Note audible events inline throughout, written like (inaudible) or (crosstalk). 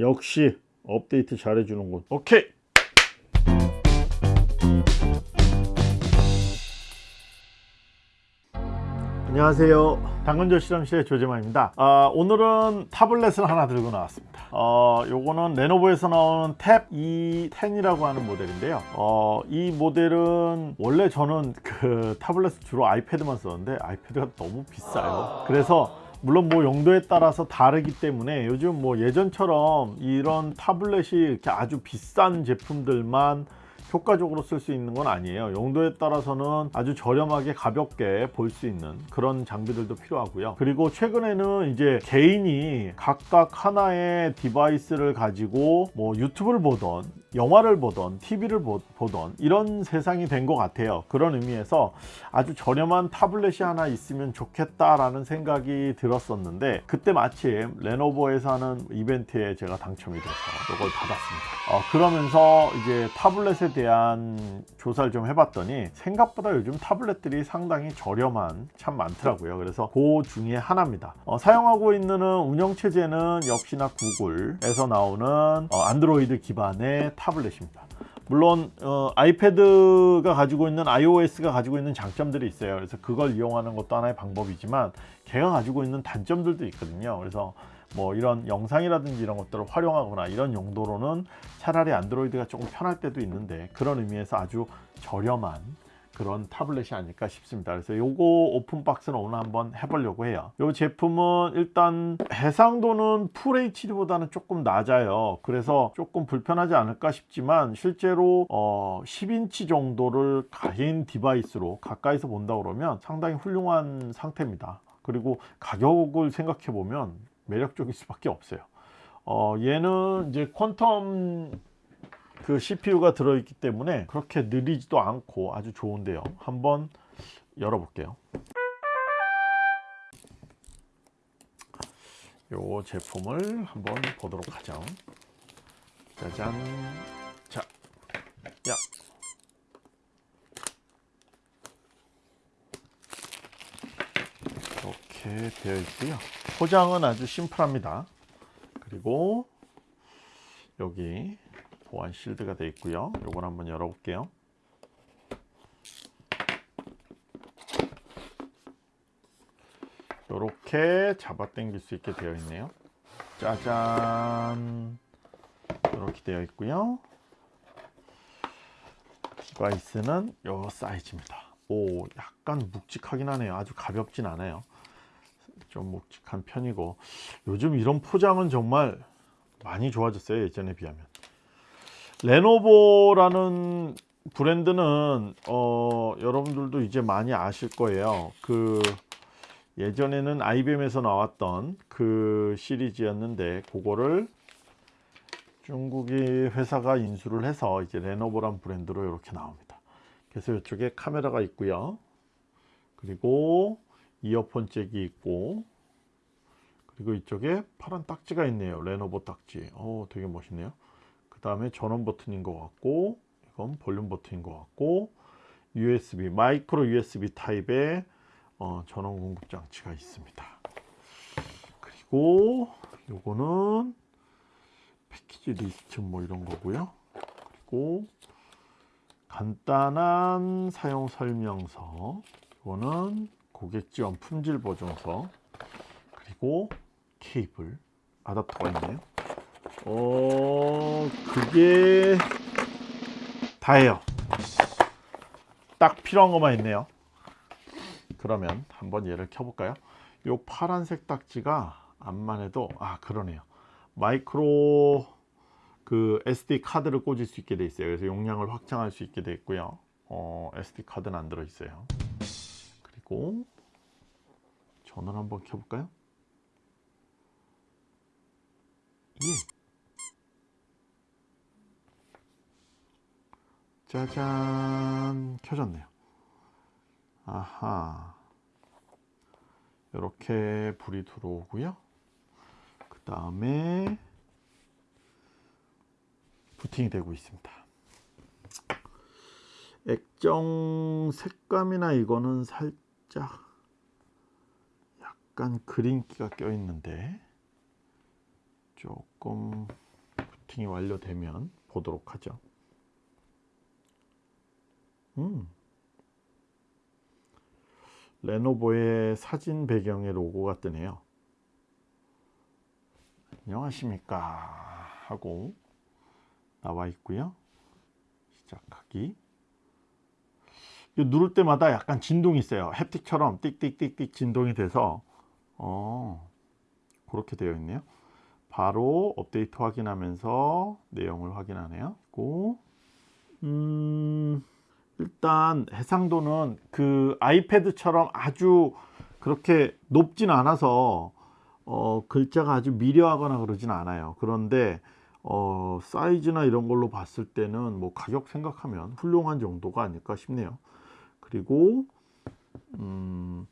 역시 업데이트 잘해주는군 오케이. 안녕하세요. 당근조 실험실의 조재만입니다. 아, 오늘은 타블렛을 하나 들고 나왔습니다. 어, 요거는 레노버에서 나오는 탭 E10이라고 하는 모델인데요. 어, 이 모델은 원래 저는 그 타블렛 주로 아이패드만 썼는데 아이패드가 너무 비싸요. 그래서 물론 뭐 용도에 따라서 다르기 때문에 요즘 뭐 예전처럼 이런 타블렛이 이렇게 아주 비싼 제품들만 효과적으로 쓸 수 있는 건 아니에요. 용도에 따라서는 아주 저렴하게 가볍게 볼 수 있는 그런 장비들도 필요하고요. 그리고 최근에는 이제 개인이 각각 하나의 디바이스를 가지고 뭐 유튜브를 보던 영화를 보던 TV를 보던 이런 세상이 된 것 같아요. 그런 의미에서 아주 저렴한 타블렛이 하나 있으면 좋겠다라는 생각이 들었었는데 그때 마침 레노버에서 하는 이벤트에 제가 당첨이 돼서 이걸 받았습니다. 어, 그러면서 이제 타블렛에 대한 조사를 좀 해봤더니 생각보다 요즘 타블렛들이 상당히 저렴한 참 많더라고요. 그래서 그 중에 하나입니다. 어, 사용하고 있는 운영체제는 역시나 구글에서 나오는 어, 안드로이드 기반의 타블렛입니다. 물론 어, 아이패드가 가지고 있는 iOS가 가지고 있는 장점들이 있어요. 그래서 그걸 이용하는 것도 하나의 방법이지만 걔가 가지고 있는 단점들도 있거든요. 그래서 뭐 이런 영상이라든지 이런 것들을 활용하거나 이런 용도로는 차라리 안드로이드가 조금 편할 때도 있는데 그런 의미에서 아주 저렴한 그런 타블렛이 아닐까 싶습니다. 그래서 요거 open box는 오늘 한번 해보려고 해요. 이 제품은 일단 해상도는 full HD보다는 조금 낮아요. 그래서 조금 불편하지 않을까 싶지만 실제로 어 10인치 정도를 개인 device로 가까이서 본다 그러면 상당히 훌륭한 상태입니다. 그리고 가격을 생각해 보면 매력적일 수밖에 없어요. 어 얘는 이제 퀀텀 그 CPU가 들어있기 때문에 그렇게 느리지도 않고 아주 좋은데요. 한번 열어볼게요. 요 제품을 한번 보도록 하죠. 짜잔. 자, 야. 이렇게 되어 있고요. 포장은 아주 심플합니다. 그리고 여기 보안 실드가 되어 있고요. 요걸 한번 열어볼게요. 이렇게 잡아 당길 수 있게 되어 있네요. 짜잔. 이렇게 되어 있고요. 디바이스는 요 사이즈입니다. 오 약간 묵직하긴 하네요. 아주 가볍진 않아요. 좀 묵직한 편이고. 요즘 이런 포장은 정말 많이 좋아졌어요 예전에 비하면 레노버라는 브랜드는 어, 여러분들도 이제 많이 아실 거예요. 그 예전에는 IBM에서 나왔던 그 시리즈였는데 그거를 중국이 회사가 인수를 해서 이제 레노버란 브랜드로 이렇게 나옵니다. 그래서 이쪽에 카메라가 있고요. 그리고 이어폰 잭이 있고 그리고 이쪽에 파란 딱지가 있네요. 레노버 딱지. 어 되게 멋있네요 다음에 전원 버튼인 것 같고 이건 볼륨 버튼인 것 같고 USB 마이크로 USB 타입의 어, 전원 공급 장치가 있습니다. 그리고 요거는 패키지 리스트 뭐 이런 거고요. 그리고 간단한 사용 설명서. 이거는 고객 지원 품질 보증서. 그리고 케이블. 아답터가 있네요 어 그게 다예요. 딱 필요한 것만 있네요. 그러면 한번 얘를 켜볼까요? 요 파란색 딱지가 암만 해도 아 그러네요. 마이크로 그 SD 카드를 꽂을 수 있게 돼 있어요. 그래서 용량을 확장할 수 있게 돼 있고요. 어, SD 카드는 안 들어 있어요. 그리고 전원 한번 켜볼까요? 예 짜잔. 켜졌네요. 아하. 이렇게 불이 들어오고요. 그 다음에 부팅이 되고 있습니다. 액정 색감이나 이거는 살짝 약간 그린기가 껴 있는데 조금 부팅이 완료되면 보도록 하죠. 음. 레노버의 사진 배경의 로고가 뜨네요. 안녕하십니까 하고 나와 있고요. 시작하기. 누를 때마다 약간 진동이 있어요. 햅틱처럼 띡띡띡띡 진동이 돼서 어, 그렇게 되어 있네요. 바로 업데이트 확인하면서 내용을 확인하네요. 그리고 음, 일단 해상도는 그 아이패드처럼 아주 그렇게 높진 않아서 어, 글자가 아주 미려하거나 그러진 않아요. 그런데 어, 사이즈나 이런 걸로 봤을 때는 뭐 가격 생각하면 훌륭한 정도가 아닐까 싶네요. 그리고 음,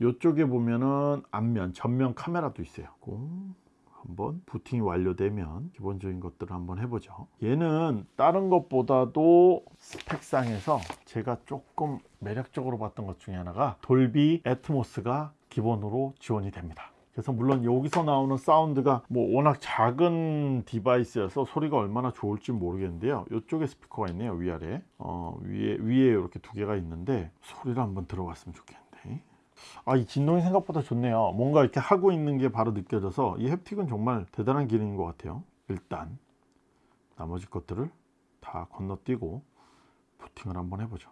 이쪽에 보면은 앞면, 전면 카메라도 있어요. 한번 부팅이 완료되면 기본적인 것들을 한번 해보죠. 얘는 다른 것보다도 스펙상에서 제가 조금 매력적으로 봤던 것 중에 하나가 돌비 애트모스가 기본으로 지원이 됩니다. 그래서 물론 여기서 나오는 사운드가 뭐 워낙 작은 디바이스여서 소리가 얼마나 좋을지 모르겠는데요 이쪽에 스피커가 있네요 위아래 어, 위에 위에 이렇게 두 개가 있는데 소리를 한번 들어봤으면 좋겠는데 아 이 진동이 생각보다 좋네요. 뭔가 이렇게 하고 있는 게 바로 느껴져서 이 햅틱은 정말 대단한 기능인 것 같아요. 일단 나머지 것들을 다 건너뛰고 부팅을 한번 해보죠.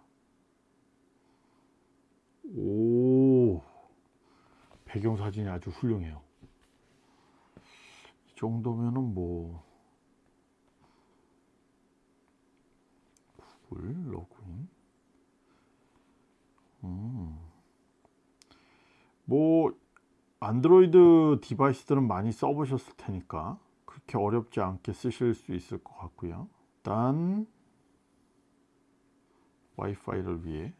오 배경사진이 아주 훌륭해요. 이 정도면은 뭐 구글 로그인? 음. 뭐 안드로이드 디바이스들은 많이 써보셨을 테니까 그렇게 어렵지 않게 쓰실 수 있을 것 같고요. 일단 와이파이를 위해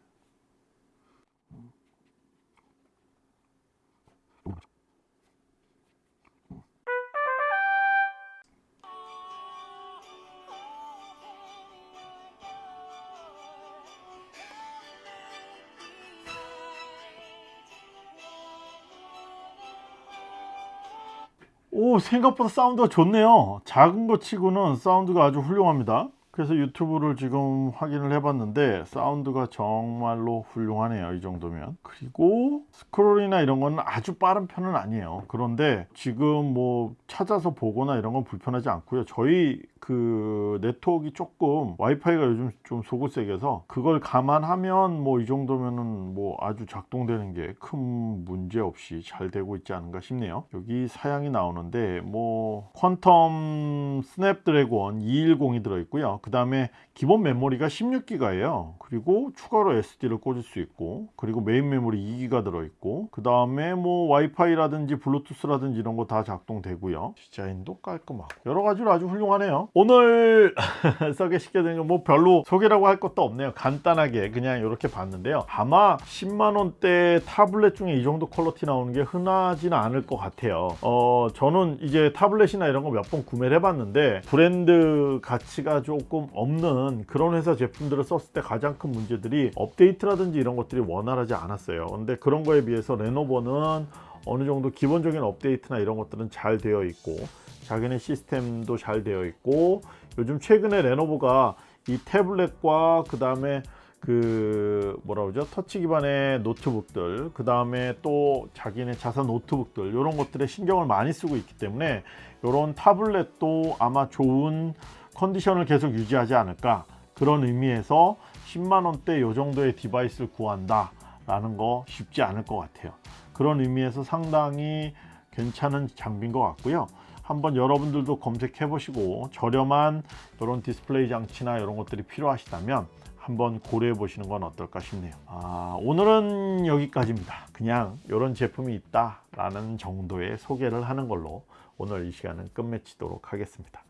오 생각보다 사운드가 좋네요. 작은 것 치고는 사운드가 아주 훌륭합니다 그래서 유튜브를 지금 확인을 해 봤는데 사운드가 정말로 훌륭하네요 이 정도면. 그리고 스크롤이나 이런 거는 아주 빠른 편은 아니에요. 그런데 지금 뭐 찾아서 보거나 이런 건 불편하지 않고요. 저희 그 네트워크가 조금 와이파이가 요즘 좀 속을 썩여서 그걸 감안하면 뭐 이 정도면은 뭐 아주 작동되는 게 큰 문제 없이 잘 되고 있지 않은가 싶네요. 여기 사양이 나오는데 뭐 퀄컴 스냅드래곤 210이 들어있고요 그 다음에 기본 메모리가 16기가예요. 그리고 추가로 SD를 꽂을 수 있고 그리고 메인 메모리 2기가 들어있고 그 다음에 뭐 와이파이라든지 블루투스라든지 이런 거 다 작동되고요. 디자인도 깔끔하고. 여러 가지로 아주 훌륭하네요. 오늘 (laughs) 소개시켜 드린 건뭐 별로 소개라고 할 것도 없네요. 간단하게 그냥 이렇게 봤는데요. 아마 10만원대 타블렛 중에 이 정도 quality 나오는 게 흔하지는 않을 것 같아요. 어 저는 이제 타블렛이나 이런 거 몇 번 구매를 해봤는데 브랜드 가치가 조금 없는 그런 회사 제품들을 썼을 때 가장 큰 문제들이 업데이트라든지 이런 것들이 원활하지 않았어요. 근데 그런 거에 비해서 레노버는 어느 정도 기본적인 업데이트나 이런 것들은 잘 되어 있고 자기네 시스템도 잘 되어 있고 요즘 최근에 레노버가 이 태블릿과 그 다음에 그 뭐라 그러죠? 터치 기반의 노트북들 그 다음에 또 자기네 자사 노트북들 이런 것들에 신경을 많이 쓰고 있기 때문에 이런 타블렛도 아마 좋은 컨디션을 계속 유지하지 않을까? 그런 의미에서 10만원대 요 정도의 device를 구한다 라는 거 쉽지 않을 것 같아요. 그런 의미에서 상당히 괜찮은 장비인 것 같고요. 한번 여러분들도 검색해 보시고 저렴한 이런 디스플레이 장치나 이런 것들이 필요하시다면 한번 고려해 보시는 건 어떨까 싶네요. 아, 오늘은 여기까지입니다. 그냥 이런 제품이 있다 라는 정도의 소개를 하는 걸로 오늘 이 시간은 끝맺히도록 하겠습니다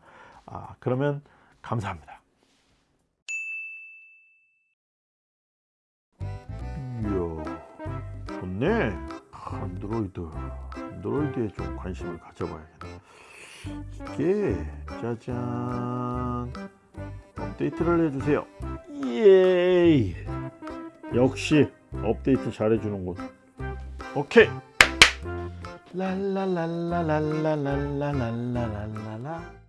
아, 그러면 감사합니다. 이야 좋네. 안드로이드. 안드로이드에 좀 관심을 가져봐야겠다. 이게 짜잔. 업데이트를 해주세요. 예이! 역시 업데이트 잘해주는군 오케이! 랄랄랄랄랄랄랄랄랄랄라